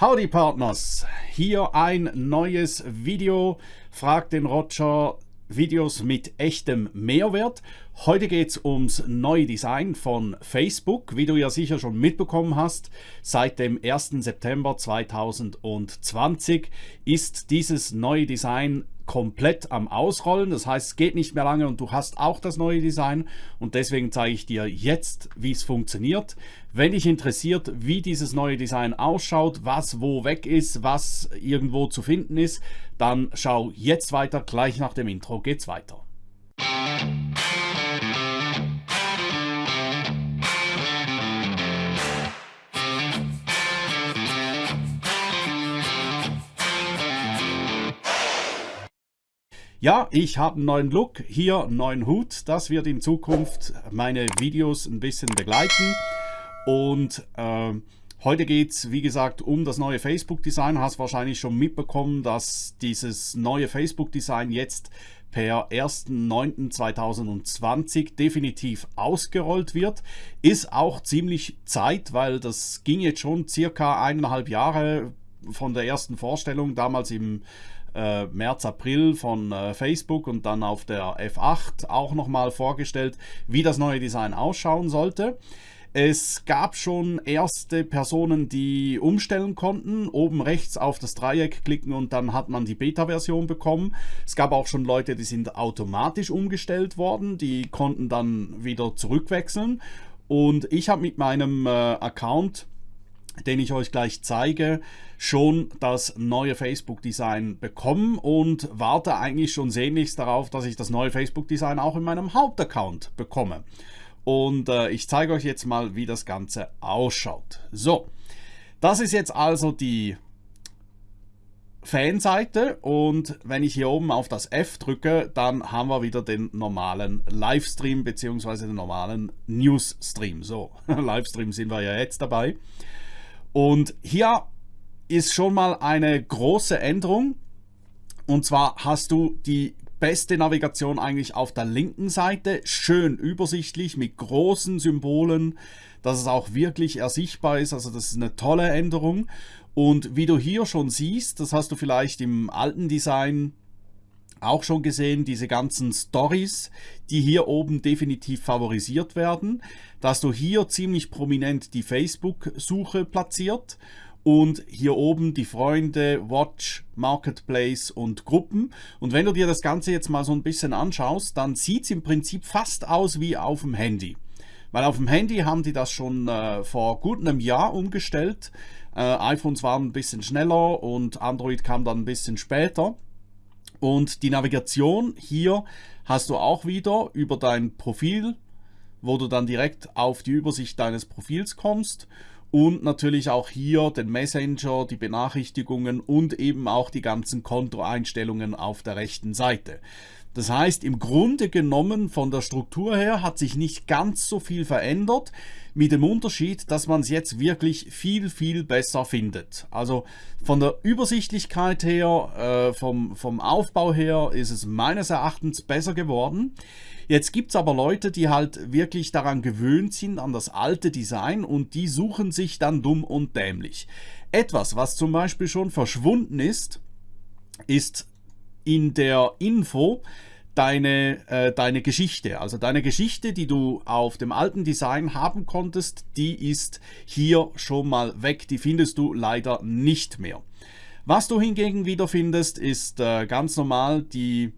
Howdy Partners, hier ein neues Video, fragt den Roger Videos mit echtem Mehrwert. Heute geht es ums neue Design von Facebook, wie du ja sicher schon mitbekommen hast. Seit dem 1. September 2020 ist dieses neue Design komplett am Ausrollen. Das heißt, es geht nicht mehr lange und du hast auch das neue Design und deswegen zeige ich dir jetzt, wie es funktioniert. Wenn dich interessiert, wie dieses neue Design ausschaut, was wo weg ist, was irgendwo zu finden ist, dann schau jetzt weiter. Gleich nach dem Intro geht's weiter. Ja, ich habe einen neuen Look, hier einen neuen Hut. Das wird in Zukunft meine Videos ein bisschen begleiten. Und äh, heute geht es, wie gesagt, um das neue Facebook-Design. Hast wahrscheinlich schon mitbekommen, dass dieses neue Facebook-Design jetzt per 1.9.2020 definitiv ausgerollt wird. Ist auch ziemlich Zeit, weil das ging jetzt schon circa eineinhalb Jahre von der ersten Vorstellung, damals im äh, März, April von äh, Facebook und dann auf der F8 auch nochmal vorgestellt, wie das neue Design ausschauen sollte. Es gab schon erste Personen, die umstellen konnten. Oben rechts auf das Dreieck klicken und dann hat man die Beta-Version bekommen. Es gab auch schon Leute, die sind automatisch umgestellt worden. Die konnten dann wieder zurückwechseln. Und ich habe mit meinem äh, Account den ich euch gleich zeige, schon das neue Facebook-Design bekommen und warte eigentlich schon sehnlichst darauf, dass ich das neue Facebook-Design auch in meinem Hauptaccount bekomme. Und äh, ich zeige euch jetzt mal, wie das Ganze ausschaut. So, das ist jetzt also die Fanseite und wenn ich hier oben auf das F drücke, dann haben wir wieder den normalen Livestream bzw. den normalen Newsstream. So, Livestream sind wir ja jetzt dabei. Und hier ist schon mal eine große Änderung. Und zwar hast du die beste Navigation eigentlich auf der linken Seite. Schön übersichtlich mit großen Symbolen, dass es auch wirklich ersichtbar ist. Also das ist eine tolle Änderung. Und wie du hier schon siehst, das hast du vielleicht im alten Design auch schon gesehen, diese ganzen Stories, die hier oben definitiv favorisiert werden, dass du hier ziemlich prominent die Facebook-Suche platziert und hier oben die Freunde, Watch, Marketplace und Gruppen. Und wenn du dir das Ganze jetzt mal so ein bisschen anschaust, dann sieht es im Prinzip fast aus wie auf dem Handy. Weil auf dem Handy haben die das schon äh, vor gut einem Jahr umgestellt. Äh, iPhones waren ein bisschen schneller und Android kam dann ein bisschen später. Und die Navigation hier hast du auch wieder über dein Profil, wo du dann direkt auf die Übersicht deines Profils kommst und natürlich auch hier den Messenger, die Benachrichtigungen und eben auch die ganzen Kontoeinstellungen auf der rechten Seite. Das heißt, im Grunde genommen von der Struktur her hat sich nicht ganz so viel verändert, mit dem Unterschied, dass man es jetzt wirklich viel, viel besser findet. Also von der Übersichtlichkeit her, äh, vom, vom Aufbau her ist es meines Erachtens besser geworden. Jetzt gibt es aber Leute, die halt wirklich daran gewöhnt sind, an das alte Design und die suchen sich dann dumm und dämlich. Etwas, was zum Beispiel schon verschwunden ist, ist in der Info deine, äh, deine Geschichte. Also deine Geschichte, die du auf dem alten Design haben konntest, die ist hier schon mal weg. Die findest du leider nicht mehr. Was du hingegen wieder findest, ist äh, ganz normal die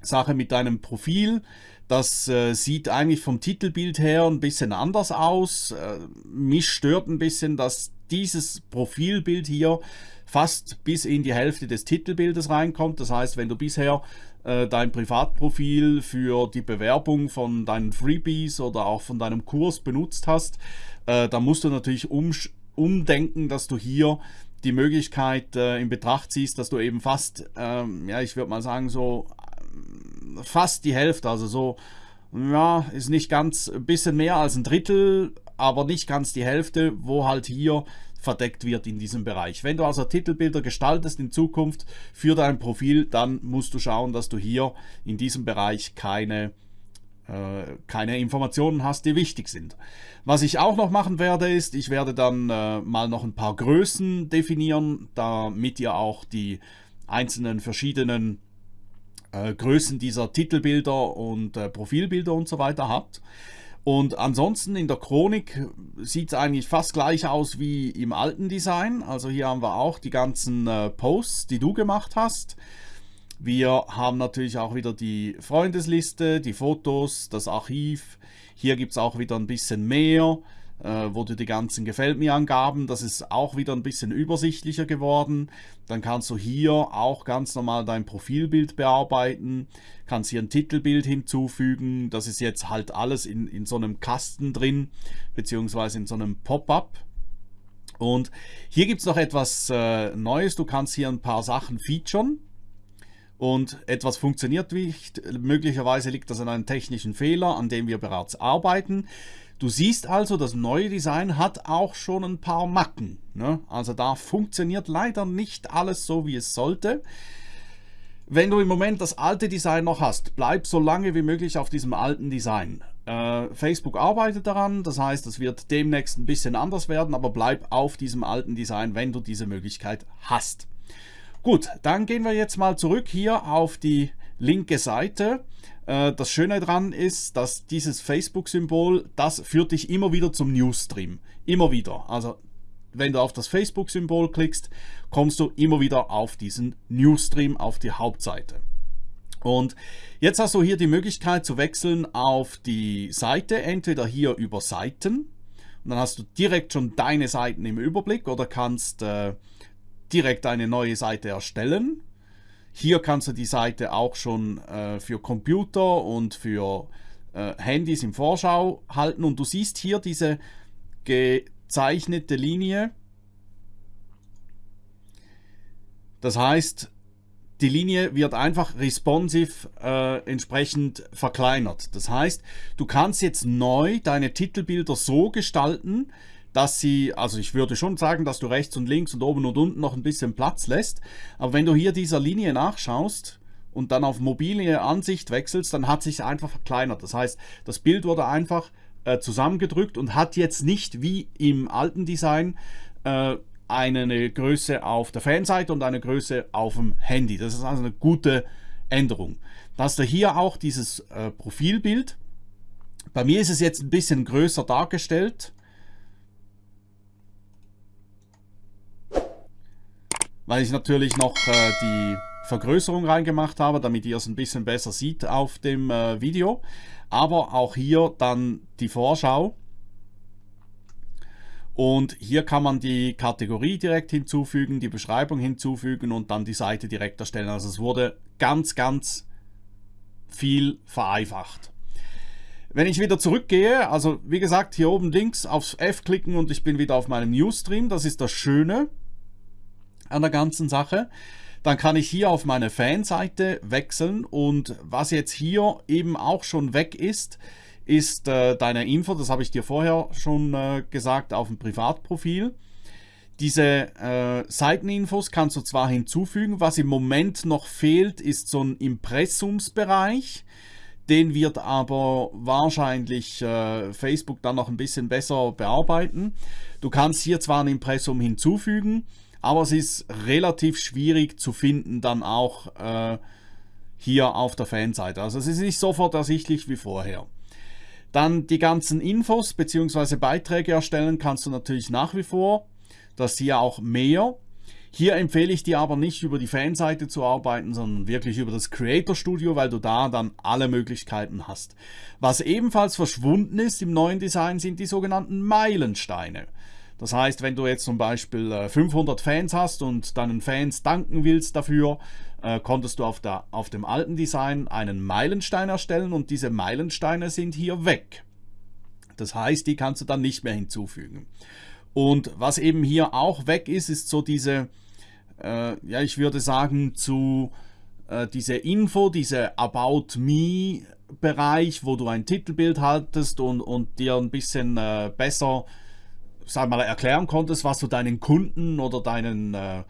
Sache mit deinem Profil. Das äh, sieht eigentlich vom Titelbild her ein bisschen anders aus. Äh, mich stört ein bisschen, dass dieses Profilbild hier fast bis in die Hälfte des Titelbildes reinkommt. Das heißt, wenn du bisher äh, dein Privatprofil für die Bewerbung von deinen Freebies oder auch von deinem Kurs benutzt hast, äh, dann musst du natürlich um, umdenken, dass du hier die Möglichkeit äh, in Betracht ziehst, dass du eben fast, ähm, ja, ich würde mal sagen, so fast die Hälfte, also so, ja, ist nicht ganz, ein bisschen mehr als ein Drittel, aber nicht ganz die Hälfte, wo halt hier verdeckt wird in diesem Bereich. Wenn du also Titelbilder gestaltest in Zukunft für dein Profil, dann musst du schauen, dass du hier in diesem Bereich keine äh, keine Informationen hast, die wichtig sind. Was ich auch noch machen werde, ist, ich werde dann äh, mal noch ein paar Größen definieren, damit ihr auch die einzelnen verschiedenen äh, Größen dieser Titelbilder und äh, Profilbilder und so weiter habt. Und ansonsten in der Chronik sieht es eigentlich fast gleich aus wie im alten Design. Also hier haben wir auch die ganzen äh, Posts, die du gemacht hast. Wir haben natürlich auch wieder die Freundesliste, die Fotos, das Archiv. Hier gibt es auch wieder ein bisschen mehr, wo du die ganzen Gefällt mir Angaben, das ist auch wieder ein bisschen übersichtlicher geworden. Dann kannst du hier auch ganz normal dein Profilbild bearbeiten, kannst hier ein Titelbild hinzufügen. Das ist jetzt halt alles in, in so einem Kasten drin, beziehungsweise in so einem Pop-up. Und hier gibt es noch etwas äh, Neues. Du kannst hier ein paar Sachen featuren und etwas funktioniert nicht. Möglicherweise liegt das an einem technischen Fehler, an dem wir bereits arbeiten. Du siehst also, das neue Design hat auch schon ein paar Macken. Ne? Also da funktioniert leider nicht alles so, wie es sollte. Wenn du im Moment das alte Design noch hast, bleib so lange wie möglich auf diesem alten Design. Äh, Facebook arbeitet daran, das heißt, es wird demnächst ein bisschen anders werden, aber bleib auf diesem alten Design, wenn du diese Möglichkeit hast. Gut, dann gehen wir jetzt mal zurück hier auf die linke Seite. Äh, das Schöne daran ist, dass dieses Facebook-Symbol, das führt dich immer wieder zum Newsstream. Immer wieder. Also wenn du auf das Facebook-Symbol klickst, kommst du immer wieder auf diesen Newsstream, auf die Hauptseite. Und jetzt hast du hier die Möglichkeit zu wechseln auf die Seite, entweder hier über Seiten, und dann hast du direkt schon deine Seiten im Überblick oder kannst äh, direkt eine neue Seite erstellen. Hier kannst du die Seite auch schon äh, für Computer und für äh, Handys im Vorschau halten und du siehst hier diese gezeichnete Linie. Das heißt, die Linie wird einfach responsive äh, entsprechend verkleinert. Das heißt, du kannst jetzt neu deine Titelbilder so gestalten, dass sie, also ich würde schon sagen, dass du rechts und links und oben und unten noch ein bisschen Platz lässt. Aber wenn du hier dieser Linie nachschaust und dann auf mobile Ansicht wechselst, dann hat sich einfach verkleinert. Das heißt, das Bild wurde einfach äh, zusammengedrückt und hat jetzt nicht wie im alten Design äh, eine Größe auf der Fanseite und eine Größe auf dem Handy. Das ist also eine gute Änderung. Da hast du hier auch dieses äh, Profilbild. Bei mir ist es jetzt ein bisschen größer dargestellt. Weil ich natürlich noch äh, die Vergrößerung reingemacht habe, damit ihr es ein bisschen besser sieht auf dem äh, Video. Aber auch hier dann die Vorschau. Und hier kann man die Kategorie direkt hinzufügen, die Beschreibung hinzufügen und dann die Seite direkt erstellen. Also es wurde ganz, ganz viel vereinfacht. Wenn ich wieder zurückgehe, also wie gesagt, hier oben links aufs F klicken und ich bin wieder auf meinem Newsstream. Das ist das Schöne an der ganzen Sache. Dann kann ich hier auf meine Fanseite wechseln und was jetzt hier eben auch schon weg ist, ist äh, deine Info, das habe ich dir vorher schon äh, gesagt, auf dem Privatprofil. Diese äh, Seiteninfos kannst du zwar hinzufügen, was im Moment noch fehlt, ist so ein Impressumsbereich. Den wird aber wahrscheinlich äh, Facebook dann noch ein bisschen besser bearbeiten. Du kannst hier zwar ein Impressum hinzufügen, aber es ist relativ schwierig zu finden dann auch äh, hier auf der Fanseite. Also es ist nicht sofort ersichtlich wie vorher. Dann die ganzen Infos bzw. Beiträge erstellen kannst du natürlich nach wie vor. Das hier auch mehr. Hier empfehle ich dir aber nicht über die Fanseite zu arbeiten, sondern wirklich über das Creator Studio, weil du da dann alle Möglichkeiten hast. Was ebenfalls verschwunden ist im neuen Design sind die sogenannten Meilensteine. Das heißt, wenn du jetzt zum Beispiel 500 äh, Fans hast und deinen Fans danken willst dafür, äh, konntest du auf, der, auf dem alten Design einen Meilenstein erstellen und diese Meilensteine sind hier weg. Das heißt, die kannst du dann nicht mehr hinzufügen. Und was eben hier auch weg ist, ist so diese, äh, ja, ich würde sagen, zu äh, diese Info, diese About Me Bereich, wo du ein Titelbild haltest und, und dir ein bisschen äh, besser sag mal, erklären konntest, was du deinen Kunden oder deinen äh,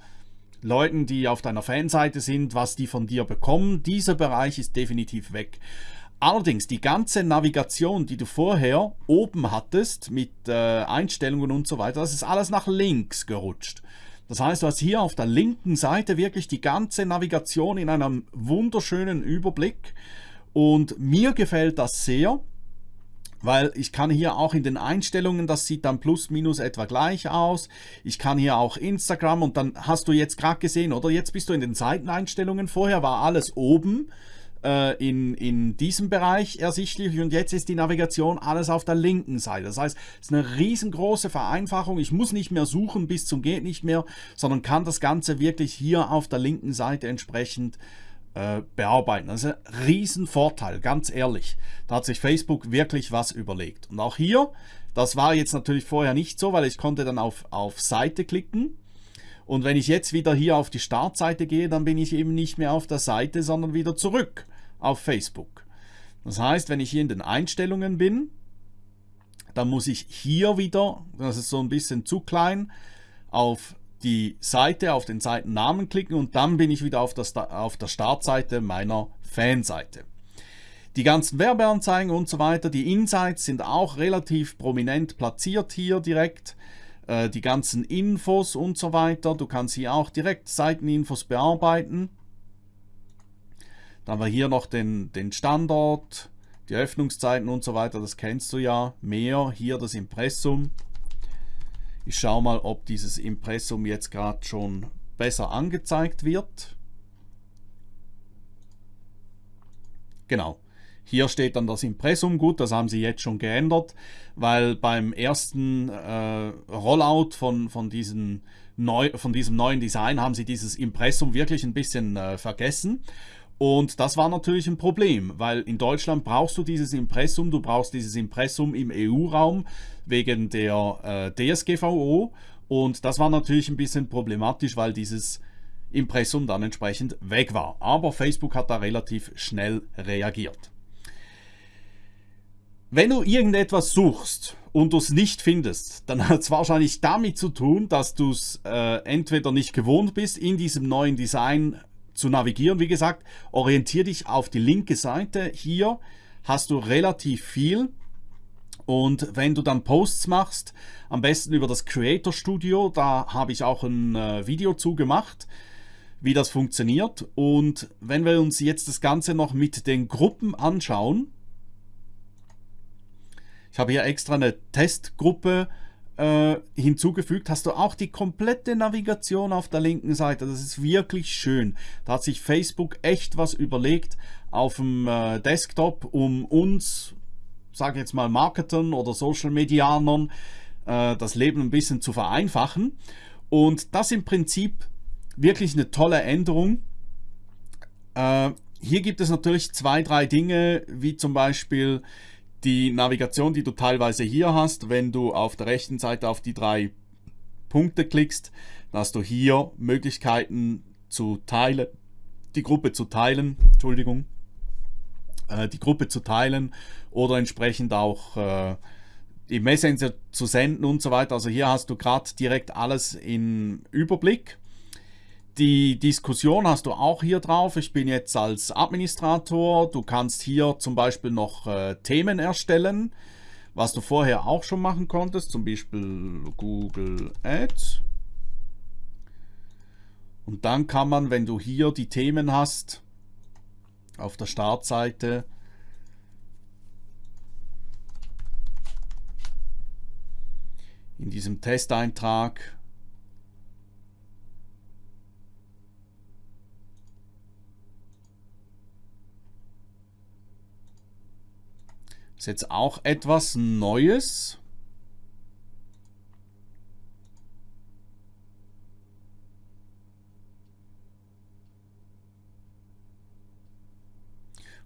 Leuten, die auf deiner Fanseite sind, was die von dir bekommen. Dieser Bereich ist definitiv weg. Allerdings die ganze Navigation, die du vorher oben hattest mit äh, Einstellungen und so weiter, das ist alles nach links gerutscht. Das heißt, du hast hier auf der linken Seite wirklich die ganze Navigation in einem wunderschönen Überblick und mir gefällt das sehr weil ich kann hier auch in den Einstellungen, das sieht dann plus minus etwa gleich aus. Ich kann hier auch Instagram und dann hast du jetzt gerade gesehen, oder jetzt bist du in den Seiteneinstellungen. Vorher war alles oben äh, in, in diesem Bereich ersichtlich und jetzt ist die Navigation alles auf der linken Seite. Das heißt, es ist eine riesengroße Vereinfachung. Ich muss nicht mehr suchen bis zum geht nicht mehr, sondern kann das Ganze wirklich hier auf der linken Seite entsprechend äh, bearbeiten. Das ist ein Riesenvorteil, ganz ehrlich. Da hat sich Facebook wirklich was überlegt. Und auch hier, das war jetzt natürlich vorher nicht so, weil ich konnte dann auf, auf Seite klicken. Und wenn ich jetzt wieder hier auf die Startseite gehe, dann bin ich eben nicht mehr auf der Seite, sondern wieder zurück auf Facebook. Das heißt, wenn ich hier in den Einstellungen bin, dann muss ich hier wieder, das ist so ein bisschen zu klein, auf die Seite, auf den Seitennamen klicken und dann bin ich wieder auf der, auf der Startseite meiner Fanseite. Die ganzen Werbeanzeigen und so weiter, die Insights sind auch relativ prominent platziert hier direkt. Äh, die ganzen Infos und so weiter, du kannst hier auch direkt Seiteninfos bearbeiten. Dann haben wir hier noch den, den Standort, die Öffnungszeiten und so weiter, das kennst du ja. Mehr, hier das Impressum. Ich schaue mal, ob dieses Impressum jetzt gerade schon besser angezeigt wird. Genau. Hier steht dann das Impressum gut, das haben sie jetzt schon geändert, weil beim ersten äh, Rollout von, von, neu, von diesem neuen Design haben sie dieses Impressum wirklich ein bisschen äh, vergessen. Und das war natürlich ein Problem, weil in Deutschland brauchst du dieses Impressum, du brauchst dieses Impressum im EU-Raum wegen der äh, DSGVO und das war natürlich ein bisschen problematisch, weil dieses Impressum dann entsprechend weg war. Aber Facebook hat da relativ schnell reagiert. Wenn du irgendetwas suchst und du es nicht findest, dann hat es wahrscheinlich damit zu tun, dass du es äh, entweder nicht gewohnt bist, in diesem neuen Design zu navigieren. Wie gesagt, orientiere dich auf die linke Seite. Hier hast du relativ viel. Und wenn du dann Posts machst, am besten über das Creator Studio, da habe ich auch ein äh, Video zu gemacht, wie das funktioniert. Und wenn wir uns jetzt das Ganze noch mit den Gruppen anschauen, ich habe hier extra eine Testgruppe äh, hinzugefügt, hast du auch die komplette Navigation auf der linken Seite. Das ist wirklich schön. Da hat sich Facebook echt was überlegt auf dem äh, Desktop, um uns, sage jetzt mal Marketern oder Social Medianern, äh, das Leben ein bisschen zu vereinfachen. Und das im Prinzip wirklich eine tolle Änderung. Äh, hier gibt es natürlich zwei, drei Dinge, wie zum Beispiel die Navigation, die du teilweise hier hast, wenn du auf der rechten Seite auf die drei Punkte klickst, hast du hier Möglichkeiten zu teilen, die Gruppe zu teilen, Entschuldigung, äh, die Gruppe zu teilen oder entsprechend auch äh, im Messenger zu senden und so weiter. Also hier hast du gerade direkt alles in Überblick. Die Diskussion hast du auch hier drauf. Ich bin jetzt als Administrator. Du kannst hier zum Beispiel noch äh, Themen erstellen, was du vorher auch schon machen konntest, zum Beispiel Google Ads. Und dann kann man, wenn du hier die Themen hast, auf der Startseite, in diesem Testeintrag Ist jetzt auch etwas Neues.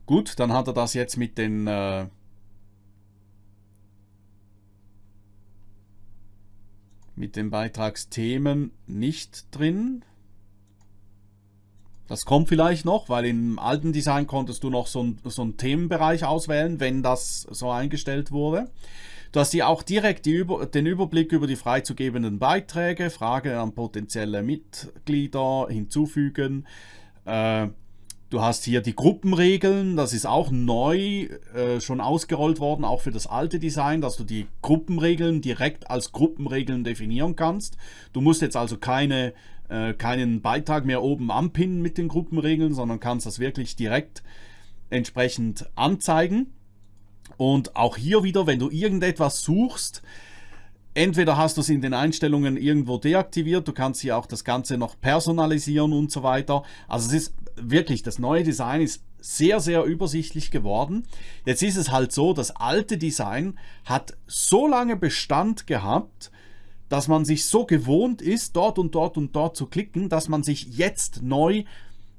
Gut, dann hat er das jetzt mit den äh, mit den Beitragsthemen nicht drin. Das kommt vielleicht noch, weil im alten Design konntest du noch so, ein, so einen Themenbereich auswählen, wenn das so eingestellt wurde. Du hast hier auch direkt Über den Überblick über die freizugebenden Beiträge, Frage an potenzielle Mitglieder hinzufügen. Äh, Du hast hier die Gruppenregeln, das ist auch neu äh, schon ausgerollt worden, auch für das alte Design, dass du die Gruppenregeln direkt als Gruppenregeln definieren kannst. Du musst jetzt also keine, äh, keinen Beitrag mehr oben anpinnen mit den Gruppenregeln, sondern kannst das wirklich direkt entsprechend anzeigen. Und auch hier wieder, wenn du irgendetwas suchst, entweder hast du es in den Einstellungen irgendwo deaktiviert, du kannst hier auch das Ganze noch personalisieren und so weiter. Also es ist wirklich, das neue Design ist sehr, sehr übersichtlich geworden. Jetzt ist es halt so, das alte Design hat so lange Bestand gehabt, dass man sich so gewohnt ist, dort und dort und dort zu klicken, dass man sich jetzt neu,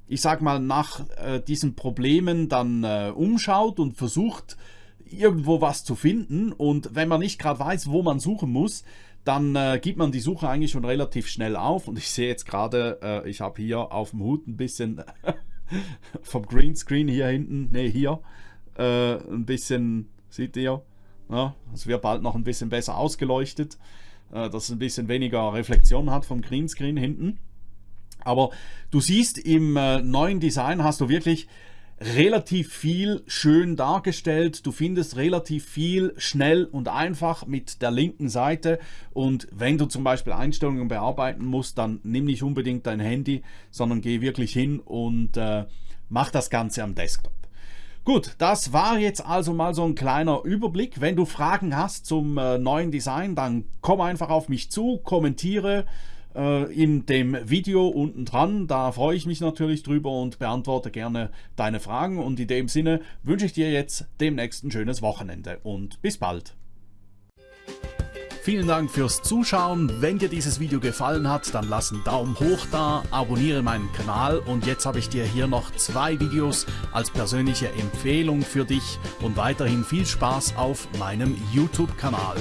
ich sag mal, nach äh, diesen Problemen dann äh, umschaut und versucht, irgendwo was zu finden. Und wenn man nicht gerade weiß, wo man suchen muss, dann äh, gibt man die Suche eigentlich schon relativ schnell auf. Und ich sehe jetzt gerade, äh, ich habe hier auf dem Hut ein bisschen vom Greenscreen hier hinten, ne hier, äh, ein bisschen, seht ihr, ja, es wird bald noch ein bisschen besser ausgeleuchtet, äh, dass es ein bisschen weniger Reflexion hat vom Greenscreen hinten. Aber du siehst im äh, neuen Design hast du wirklich relativ viel schön dargestellt. Du findest relativ viel schnell und einfach mit der linken Seite. Und wenn du zum Beispiel Einstellungen bearbeiten musst, dann nimm nicht unbedingt dein Handy, sondern geh wirklich hin und äh, mach das Ganze am Desktop. Gut, das war jetzt also mal so ein kleiner Überblick. Wenn du Fragen hast zum äh, neuen Design, dann komm einfach auf mich zu, kommentiere äh, in dem Video unten dran. Da freue ich mich natürlich drüber und beantworte gerne deine Fragen. Und in dem Sinne wünsche ich dir jetzt demnächst ein schönes Wochenende und bis bald. Vielen Dank fürs Zuschauen. Wenn dir dieses Video gefallen hat, dann lass einen Daumen hoch da, abonniere meinen Kanal und jetzt habe ich dir hier noch zwei Videos als persönliche Empfehlung für dich und weiterhin viel Spaß auf meinem YouTube-Kanal.